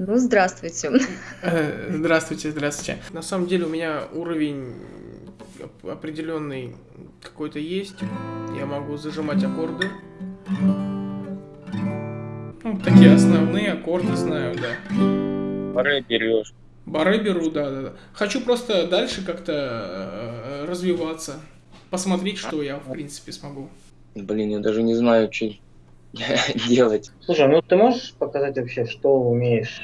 Ну, здравствуйте. Э, Здравствуйте, здравствуйте. На самом деле у меня уровень оп- определенный какой-то есть. Я могу зажимать аккорды. Ну, такие основные аккорды знаю, да. Пары берешь. Бары беру, да, да, да. Хочу просто дальше как-то э, развиваться. Посмотреть, что я, в принципе, смогу. Блин, я даже не знаю, что делать. Слушай, ну ты можешь показать вообще, что умеешь?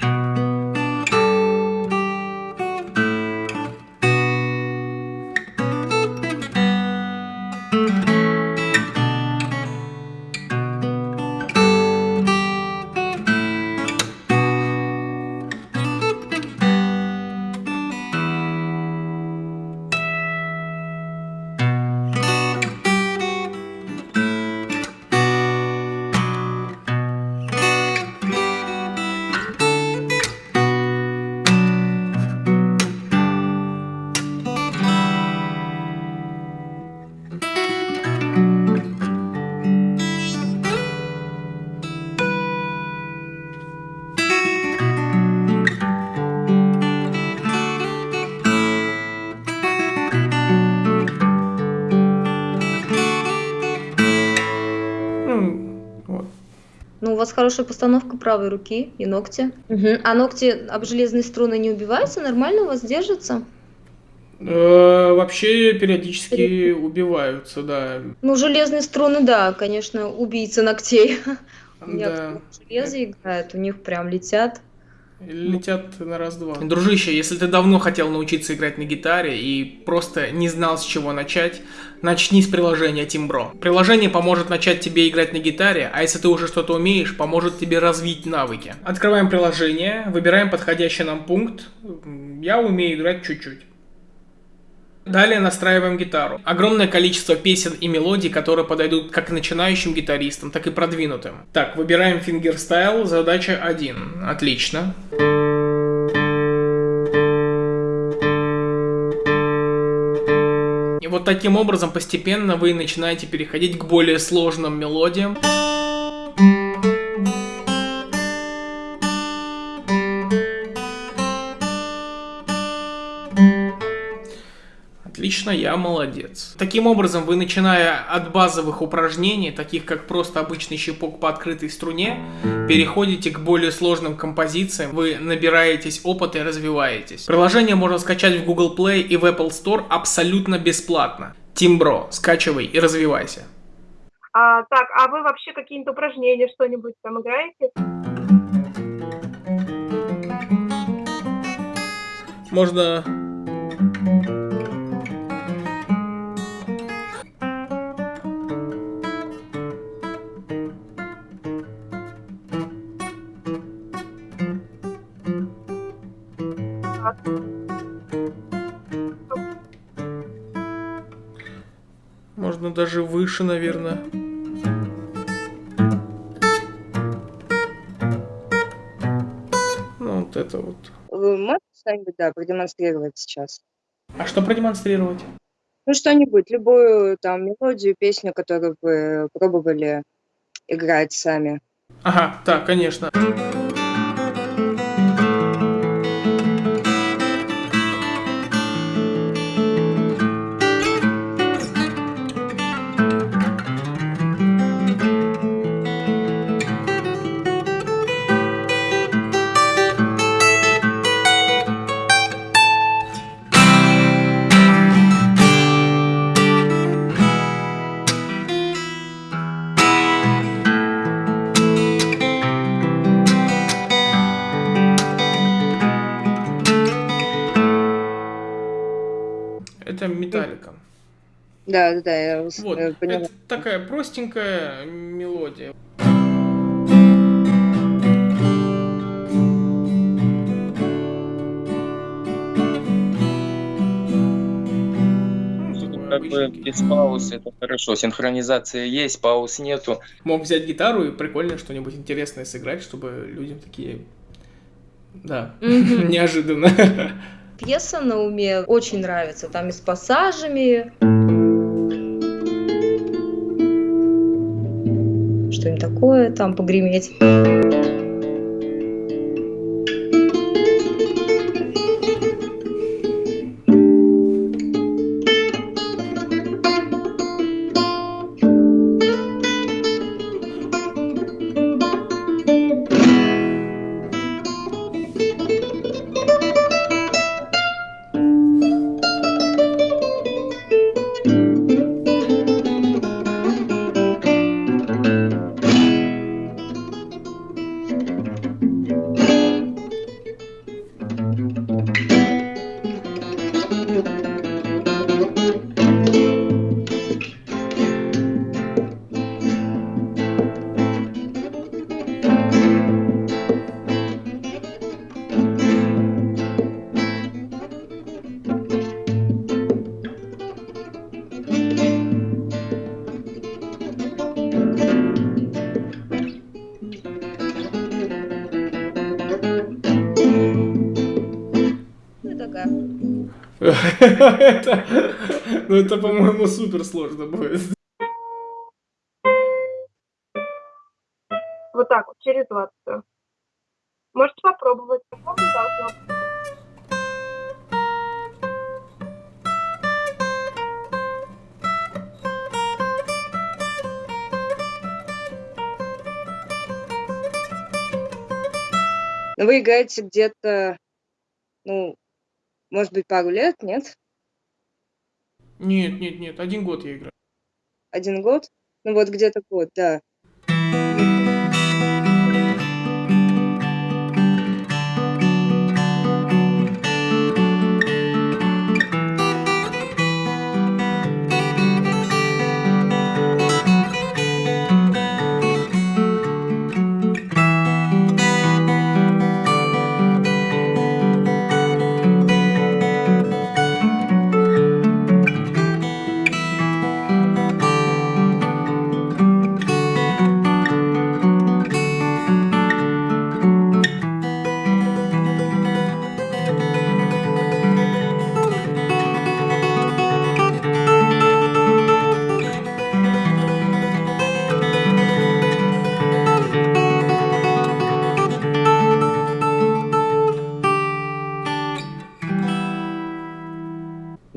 Вас хорошая постановка правой руки и ногти. Мгм. А ногти об железные струны не убиваются? Нормально у вас держатся? Э, вообще периодически убиваются, да. Ну, железные струны, да, конечно, убийца ногтей. У меня железе играет, у них прям летят. Летят на раз-два. Дружище, если ты давно хотел научиться играть на гитаре и просто не знал, с чего начать, начни с приложения Timbro. Приложение поможет начать тебе играть на гитаре, а если ты уже что-то умеешь, поможет тебе развить навыки. Открываем приложение, выбираем подходящий нам пункт. Я умею играть чуть-чуть. Далее настраиваем гитару. Огромное количество песен и мелодий, которые подойдут как начинающим гитаристам, так и продвинутым. Так, выбираем фингерстайл, задача 1. Отлично. И вот таким образом постепенно вы начинаете переходить к более сложным мелодиям. Отлично, я молодец. Таким образом, вы, начиная от базовых упражнений, таких как просто обычный щипок по открытой струне, переходите к более сложным композициям, вы набираетесь опыта и развиваетесь. Приложение можно скачать в Google Play и в Apple Store абсолютно бесплатно. Тимбро, скачивай и развивайся. А, так, а вы вообще какие-то упражнения, что-нибудь там играете? Можно даже выше, наверное. Ну, вот это вот. Вы можете что-нибудь, да, продемонстрировать сейчас? А что продемонстрировать? Ну, что-нибудь, любую там мелодию, песню, которую вы пробовали играть сами. Ага, так, конечно. Это металлика. Да, да, да, я вас, Вот, э, поняла. это такая простенькая мелодия. Ну, Как бы без пауз это хорошо. Синхронизация есть, пауз нету. Мог взять гитару и прикольно что-нибудь интересное сыграть, чтобы людям такие... Да, неожиданно. Пьеса на уме очень нравится, там и с пассажами. Что-нибудь такое, там погреметь. Ну это, по-моему, супер сложно будет. Вот так вот, через 20. Можете попробовать. Вы играете где-то, ну, может быть, пару лет, нет? Нет, нет, нет, один год я играю. Один год? Ну вот где-то год, да.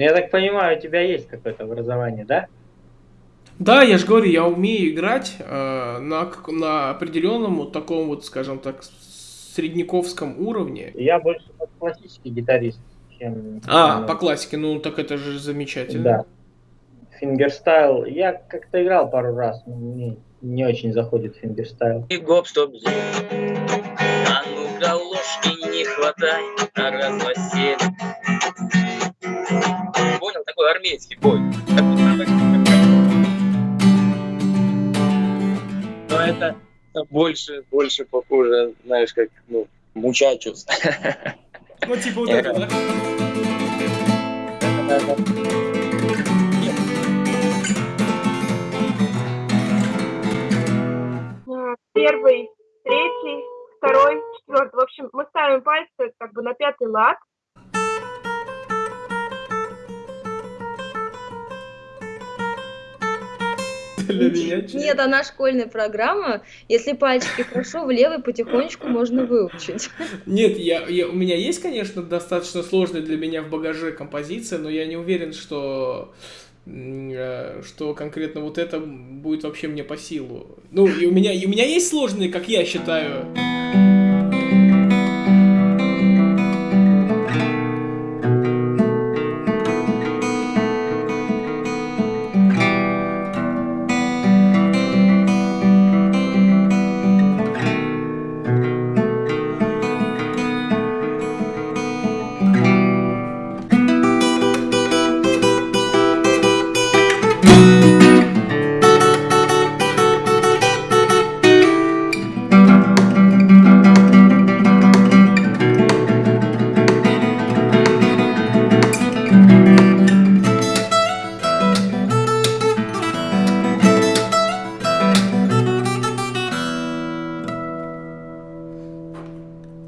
Я так понимаю, у тебя есть какое-то образование, да? Да, я же говорю, я умею играть э, на, как- на определенном вот таком вот, скажем так, с- средняковском уровне. Я больше классический гитарист, чем... А, ну, по классике, ну так это же замечательно. Да. Фингерстайл. Я как-то играл пару раз, но мне не очень заходит фингерстайл. И гоп, стоп? А ну-ка, ложки не хватай на раз, такой армейский бой. Но это больше, больше похоже, знаешь, как, ну, мучачус. Ну типа вот это, да? Первый, третий, второй, четвертый. В общем, мы ставим пальцы как бы на пятый лад. Для меня чё? Нет, она школьная программа. Если пальчики хорошо, в левый потихонечку можно выучить. Нет, я, я, у меня есть, конечно, достаточно сложная для меня в багаже композиция, но я не уверен, что э, что конкретно вот это будет вообще мне по силу. Ну, и у меня, и у меня есть сложные, как я считаю.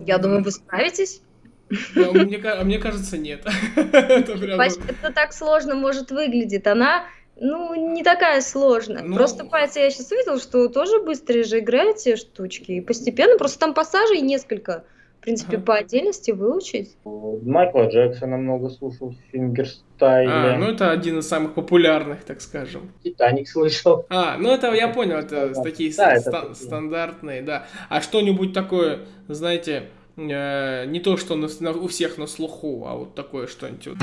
Я думаю, вы справитесь. А мне, а мне кажется, нет. Это прям... Пальчик, это так сложно может выглядеть. Она, ну, не такая сложная. Ну- Просто пальцы я сейчас увидела, что тоже быстрее же играете штучки. И постепенно, просто там пассажей несколько. В принципе, Ага. по отдельности выучить. Майкла Джексона много слушал в фингерстайле. А, ну это один из самых популярных, так скажем. Титаник слышал. А, ну это я понял, это Да, такие да, это ста- такие. стандартные, да. А что-нибудь такое, знаете, э, не то, что на- на- у всех на слуху, а вот такое что-нибудь.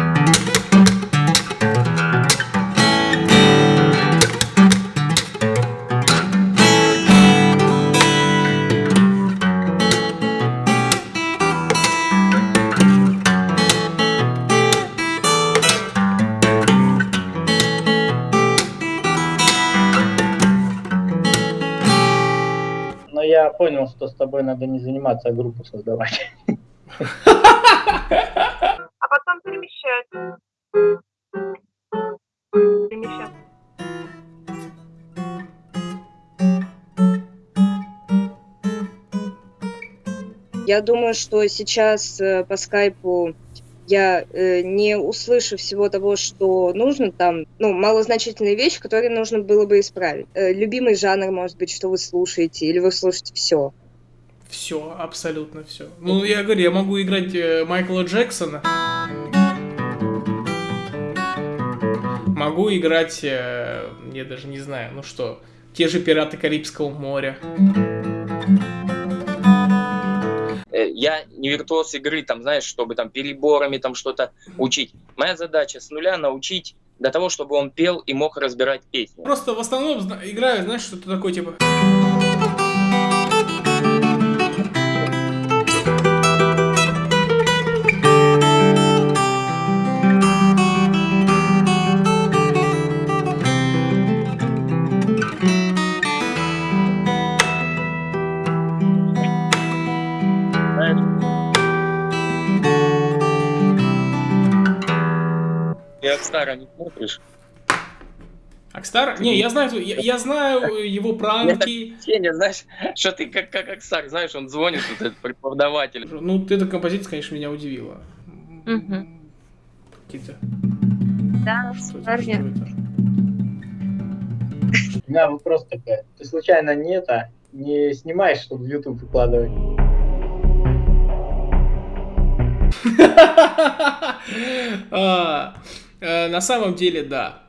Понял, что с тобой надо не заниматься, а группу создавать. А потом перемещать. Перемещать. Я думаю, что сейчас э, по скайпу я э, не услышу всего того, что нужно, там, ну, малозначительные вещи, которые нужно было бы исправить. Э, любимый жанр, может быть, что вы слушаете, или вы слушаете все. Все, абсолютно все. Ну, я говорю, я могу играть э, Майкла Джексона. Могу играть, э, я даже не знаю, ну что, те же «Пираты Карибского моря». Я не виртуоз игры, там, знаешь, чтобы там переборами там что-то учить. Моя задача с нуля научить до того, чтобы он пел и мог разбирать песни. Просто в основном играю, знаешь, что-то такое, типа... Акстара не смотришь? Акстар? Не, я знаю, я, я знаю его пранки. Сеня, знаешь, что ты как, как Акстар, знаешь, он звонит, вот этот преподаватель. Ну, вот эта композиция, конечно, меня удивила. Мгм. Какие-то... Да, Что это? Что это? У меня вопрос такой. Ты случайно не это, не снимаешь, чтобы в YouTube выкладывать? А, э, На самом деле, да.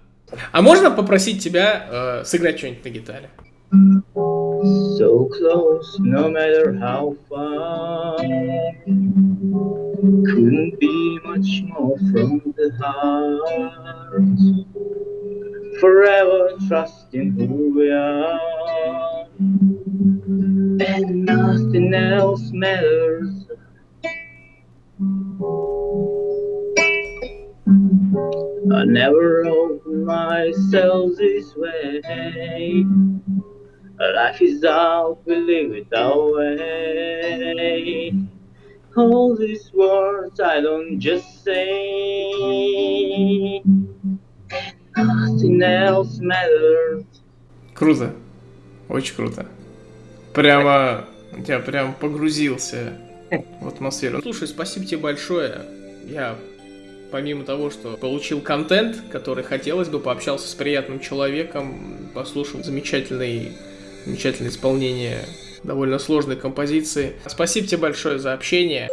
А можно попросить тебя э, сыграть что-нибудь на гитаре? So close, no matter how far. Couldn't be much more from the heart. Forever trusting who we are. And nothing else matters. I never opened myself this way. Life is out, we live it our way. All these words I don't just say. Nothing else matters. Круто. Очень круто. Прямо... Я прям погрузился в атмосферу. Слушай, спасибо тебе большое. Я, помимо того, что получил контент, который хотелось бы, пообщался с приятным человеком, послушал замечательный, замечательное исполнение довольно сложной композиции. Спасибо тебе большое за общение.